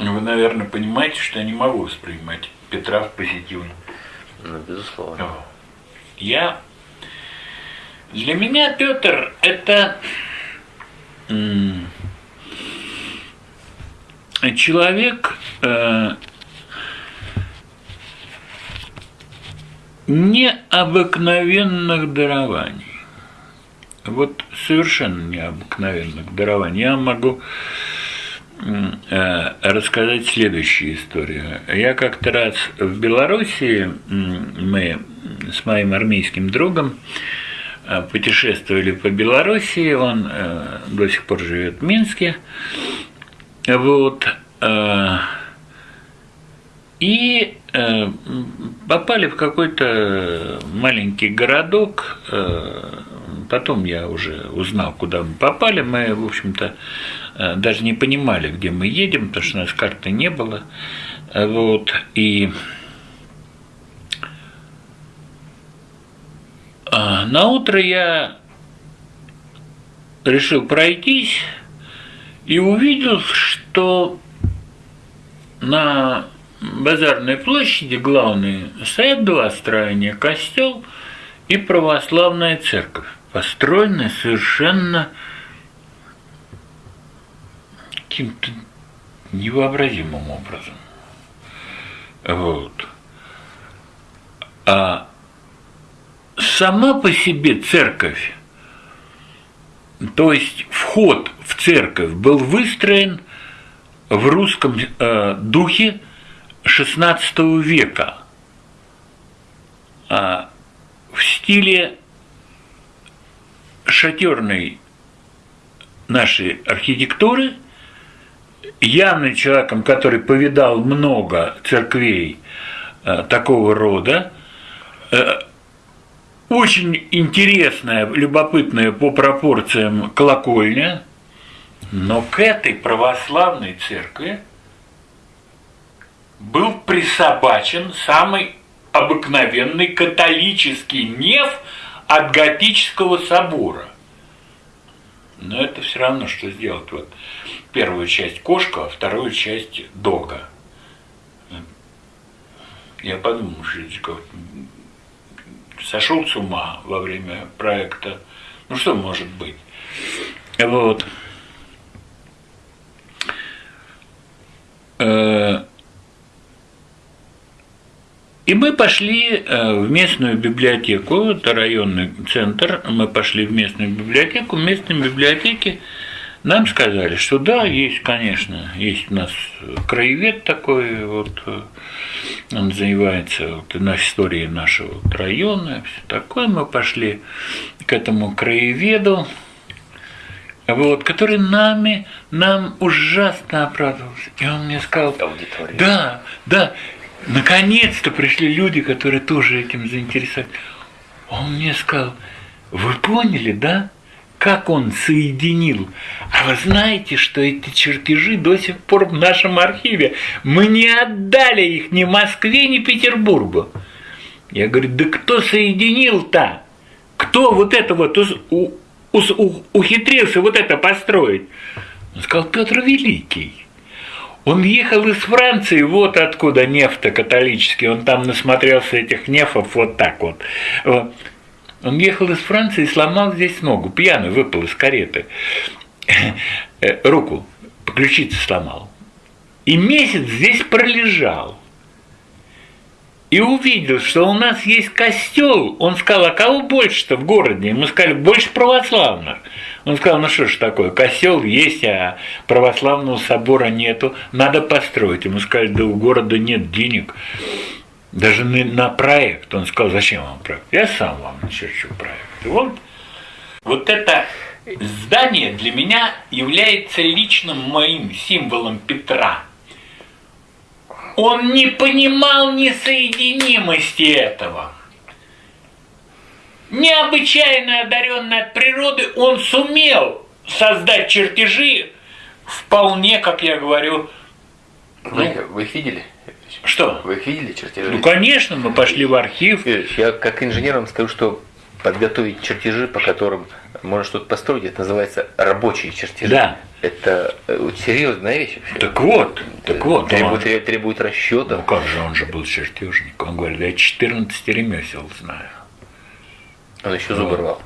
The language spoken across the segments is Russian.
Вы, наверное, понимаете, что я не могу воспринимать Петра в позитивном. Ну, безусловно. Я... Для меня Петр – это человек, э, необыкновенных дарований. Вот совершенно необыкновенных дарований. Я могу рассказать следующую историю. Я как-то раз в Белоруссии, мы с моим армейским другом э, путешествовали по Белоруссии, он э, до сих пор живет в Минске, вот, и попали в какой-то маленький городок, потом я уже узнал, куда мы попали, мы, в общем-то, Э, даже не понимали, где мы едем, потому что у нас карты не было. Э, вот, и а, на утро я решил пройтись и увидел, что на базарной площади главные стоят два строения – костел и православная церковь, построенная совершенно каким-то невообразимым образом. Вот. А сама по себе церковь, то есть вход в церковь был выстроен в русском э, духе XVI века, а в стиле шатерной нашей архитектуры – явным человеком, который повидал много церквей э, такого рода, э, очень интересная, любопытная по пропорциям колокольня, но к этой православной церкви был присобачен самый обыкновенный католический неф от готического собора. Но это все равно, что сделать. Вот первую часть кошка, а вторую часть дога. Я подумал, что сошел с ума во время проекта. Ну что может быть? Вот. Э, и мы пошли э, в местную библиотеку, это районный центр, мы пошли в местную библиотеку, в местной библиотеке нам сказали, что да, есть, конечно, есть у нас краевед такой, вот, э, он занимается вот, на истории нашего вот, района, все такое. Мы пошли к этому краеведу, вот, который нами, нам ужасно оправдывался. И он мне сказал, Аудитория. да, да, наконец-то пришли люди, которые тоже этим заинтересовались. Он мне сказал, вы поняли, да? как он соединил. А вы знаете, что эти чертежи до сих пор в нашем архиве. Мы не отдали их ни Москве, ни Петербургу. Я говорю, да кто соединил-то? Кто вот это вот у, у, ухитрился вот это построить? Он сказал, Петр Великий. Он ехал из Франции, вот откуда нефть католический, он там насмотрелся этих нефов вот так вот. Он ехал из Франции и сломал здесь ногу, пьяный выпал из кареты. Э, руку, по сломал. И месяц здесь пролежал. И увидел, что у нас есть костел. Он сказал, а кого больше-то в городе? Мы сказали, больше православных. Он сказал, ну что ж такое, костел есть, а православного собора нету, надо построить. Ему сказали, да у города нет денег даже на проект. Он сказал, зачем вам проект? Я сам вам начерчу проект. И вот, вот это здание для меня является личным моим символом Петра. Он не понимал несоединимости этого. Необычайно одаренный от природы, он сумел создать чертежи вполне, как я говорю. Вы, ну, вы их видели? Что? Вы их видели чертежи? Ну, конечно, мы пошли в архив. Я как инженер вам скажу, что подготовить чертежи, по которым можно что-то построить, это называется рабочие чертежи. Да. Это э, серьезная вещь вообще. Так вот, так вот. Требует, он- требует ну расчета. как же, он же был чертежник. Он говорит, я 14 ремесел знаю. Он еще зубы рвал.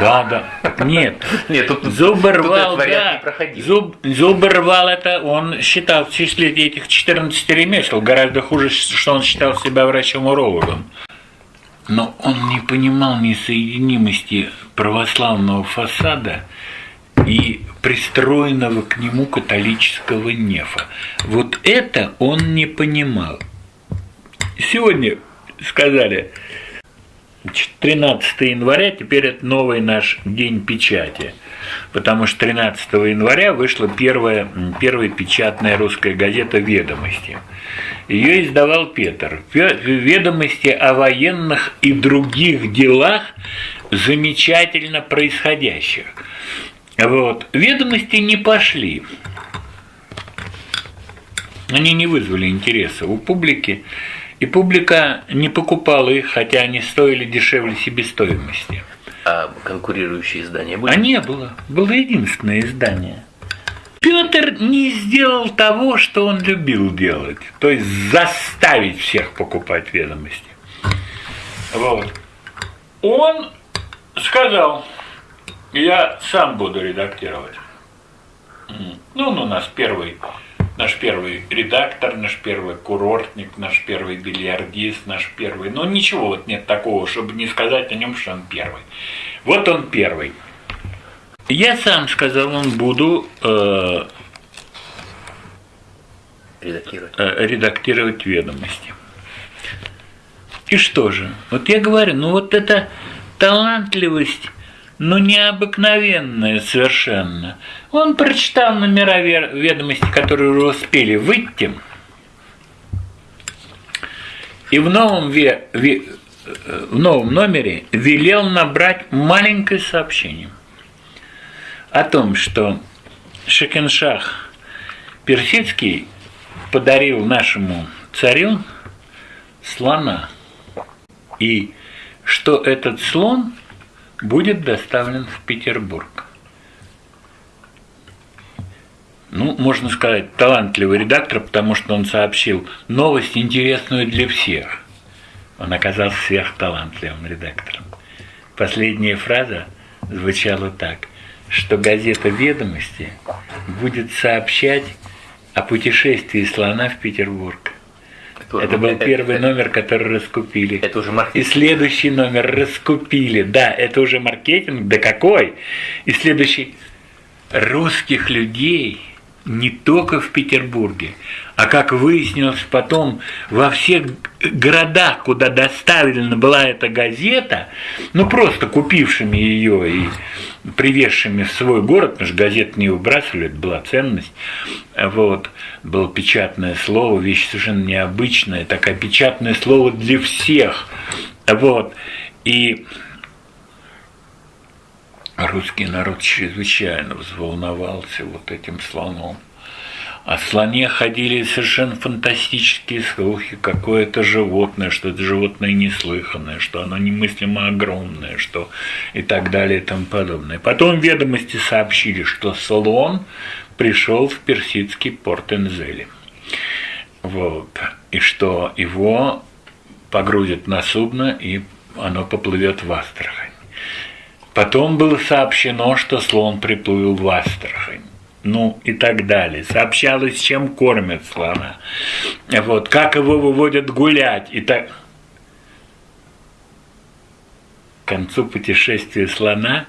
Да, да. Так Нет. Нет, тут, Зубы тут рвал, вариант да. Зуб, зубы рвал это, он считал в числе этих 14 ремесел. Гораздо хуже, что он считал себя врачом-урологом. Но он не понимал несоединимости православного фасада и пристроенного к нему католического нефа. Вот это он не понимал. Сегодня сказали, 13 января теперь это новый наш день печати. Потому что 13 января вышла первая, первая печатная русская газета «Ведомости». Ее издавал Петр. Ве- Ведомости о военных и других делах, замечательно происходящих. Вот. Ведомости не пошли. Они не вызвали интереса у публики, и публика не покупала их, хотя они стоили дешевле себестоимости. А конкурирующие издания были? А не было. Было единственное издание. Петр не сделал того, что он любил делать, то есть заставить всех покупать ведомости. Вот. Он сказал, я сам буду редактировать. Ну, он у нас первый, наш первый редактор, наш первый курортник, наш первый бильярдист, наш первый. Но ничего вот нет такого, чтобы не сказать о нем, что он первый. Вот он первый. Я сам сказал, он буду э, Редактировать. э, редактировать ведомости. И что же? Вот я говорю, ну вот эта талантливость, ну необыкновенная совершенно. Он прочитал номера ве- ведомости, которые уже успели выйти, и в новом, ве- ве- э, в новом номере велел набрать маленькое сообщение о том, что Шекеншах Персидский подарил нашему царю слона, и что этот слон будет доставлен в Петербург. Ну, можно сказать, талантливый редактор, потому что он сообщил новость, интересную для всех. Он оказался сверхталантливым редактором. Последняя фраза звучала так, что газета «Ведомости» будет сообщать о путешествии слона в Петербург. Это был первый номер, который раскупили. Это уже И маркетинг. следующий номер раскупили. Да, это уже маркетинг. Да какой? И следующий. Русских людей не только в Петербурге, а как выяснилось потом, во всех городах, куда доставлена была эта газета, ну просто купившими ее и привезшими в свой город, потому что газет не выбрасывали, это была ценность, вот, было печатное слово, вещь совершенно необычная, такое печатное слово для всех, вот, и русский народ чрезвычайно взволновался вот этим слоном. О слоне ходили совершенно фантастические слухи, какое это животное, что это животное неслыханное, что оно немыслимо огромное, что и так далее и тому подобное. Потом ведомости сообщили, что слон пришел в персидский порт Энзели. Вот. И что его погрузят на судно, и оно поплывет в Астрахань. Потом было сообщено, что слон приплыл в Астрахань. Ну и так далее. Сообщалось, чем кормят слона. Вот, как его выводят гулять. И так... К концу путешествия слона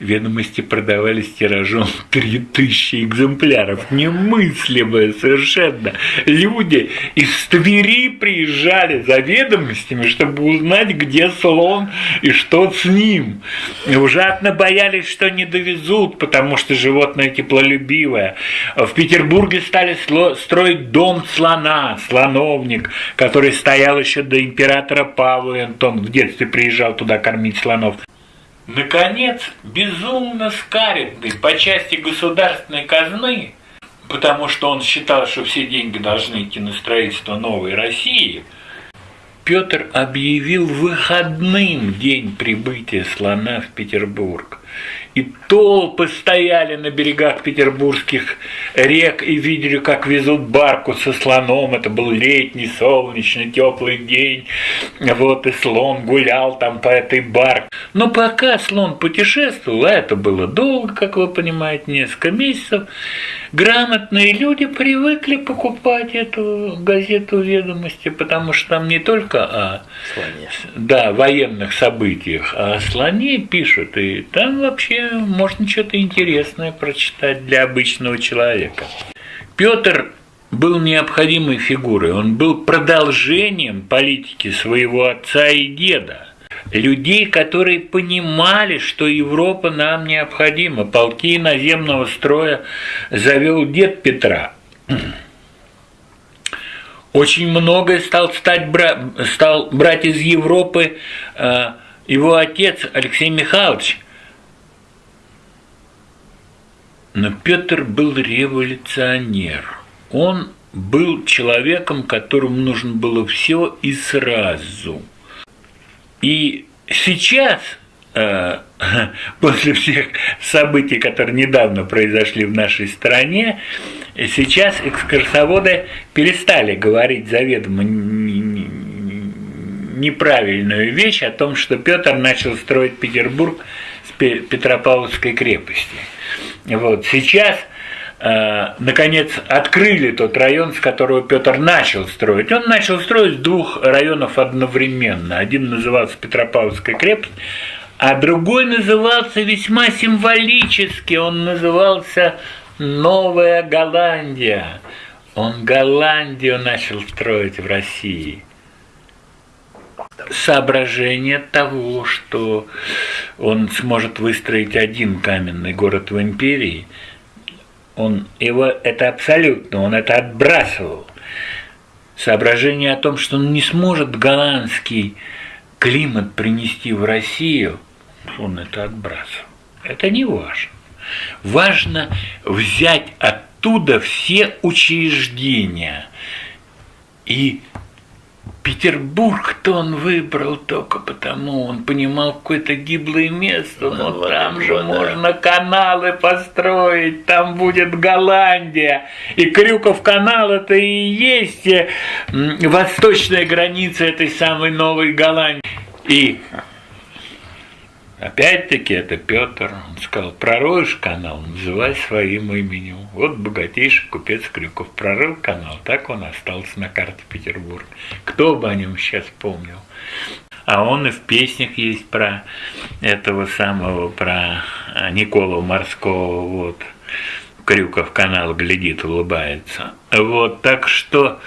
ведомости продавались тиражом 3000 экземпляров. Немыслимое совершенно. Люди из Твери приезжали за ведомостями, чтобы узнать, где слон и что с ним. И ужасно боялись, что не довезут, потому что животное теплолюбивое. В Петербурге стали строить дом слона, слоновник, который стоял еще до императора Павла, Антон в детстве приезжал туда кормить слонов. Наконец, безумно скаридный по части государственной казны, потому что он считал, что все деньги должны идти на строительство новой России, Петр объявил выходным день прибытия слона в Петербург. И толпы стояли на берегах петербургских рек и видели, как везут барку со слоном. Это был летний, солнечный, теплый день. Вот и слон гулял там по этой барке. Но пока слон путешествовал, а это было долго, как вы понимаете, несколько месяцев, грамотные люди привыкли покупать эту газету «Ведомости», потому что там не только о Слоне. да, военных событиях, а о слоне пишут, и там вообще можно что-то интересное прочитать для обычного человека. Петр был необходимой фигурой, он был продолжением политики своего отца и деда. Людей, которые понимали, что Европа нам необходима. Полки наземного строя завел дед Петра. Очень многое стал, стать, бра... стал брать из Европы э, его отец Алексей Михайлович. Но Петр был революционер. Он был человеком, которому нужно было все и сразу. И сейчас, э, после всех событий, которые недавно произошли в нашей стране, сейчас экскурсоводы перестали говорить заведомо неправильную вещь о том, что Петр начал строить Петербург с Петропавловской крепости. Вот сейчас э, наконец открыли тот район, с которого Петр начал строить. Он начал строить двух районов одновременно. Один назывался Петропавловская крепость, а другой назывался весьма символически. Он назывался Новая Голландия. Он Голландию начал строить в России соображение того, что он сможет выстроить один каменный город в империи, он его это абсолютно, он это отбрасывал. Соображение о том, что он не сможет голландский климат принести в Россию, он это отбрасывал. Это не важно. Важно взять оттуда все учреждения и Петербург-то он выбрал только потому, он понимал какое-то гиблое место, но Ну, там же да. можно каналы построить, там будет Голландия. И Крюков канал это и есть восточная граница этой самой новой Голландии. И Опять-таки это Петр, он сказал, пророешь канал, называй своим именем. Вот богатейший купец Крюков прорыл канал, так он остался на карте Петербурга. Кто бы о нем сейчас помнил? А он и в песнях есть про этого самого, про а, Николу Морского, вот. Крюков канал глядит, улыбается. Вот, так что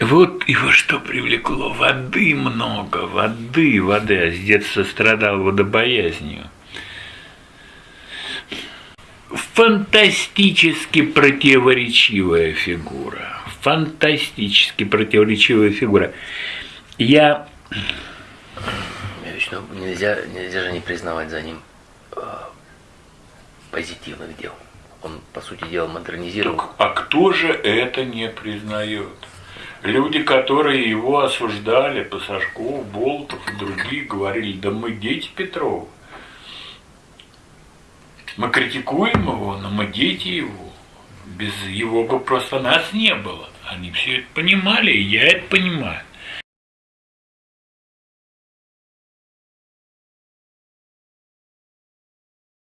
вот его что привлекло? Воды много, воды, воды. А с детства страдал водобоязнью. Фантастически противоречивая фигура. Фантастически противоречивая фигура. Я Вечно нельзя, нельзя же не признавать за ним э, позитивных дел. Он, по сути дела, модернизировал. А кто же это не признает? Люди, которые его осуждали, Пасашков, Болтов и другие, говорили, да мы дети Петрова. Мы критикуем его, но мы дети его. Без его бы просто нас не было. Они все это понимали, и я это понимаю.